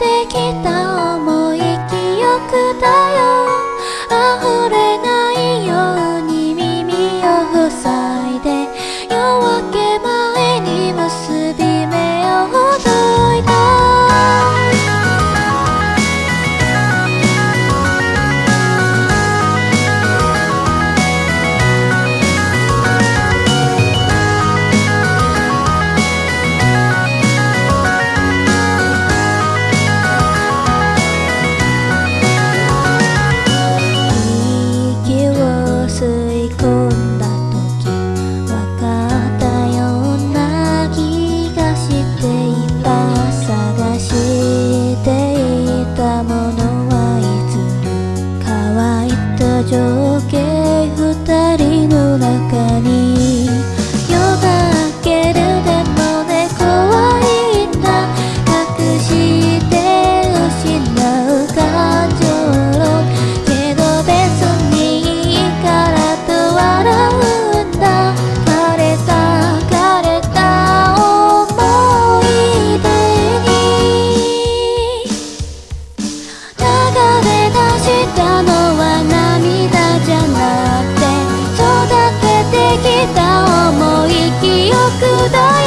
てきた思い記憶だ tak 的。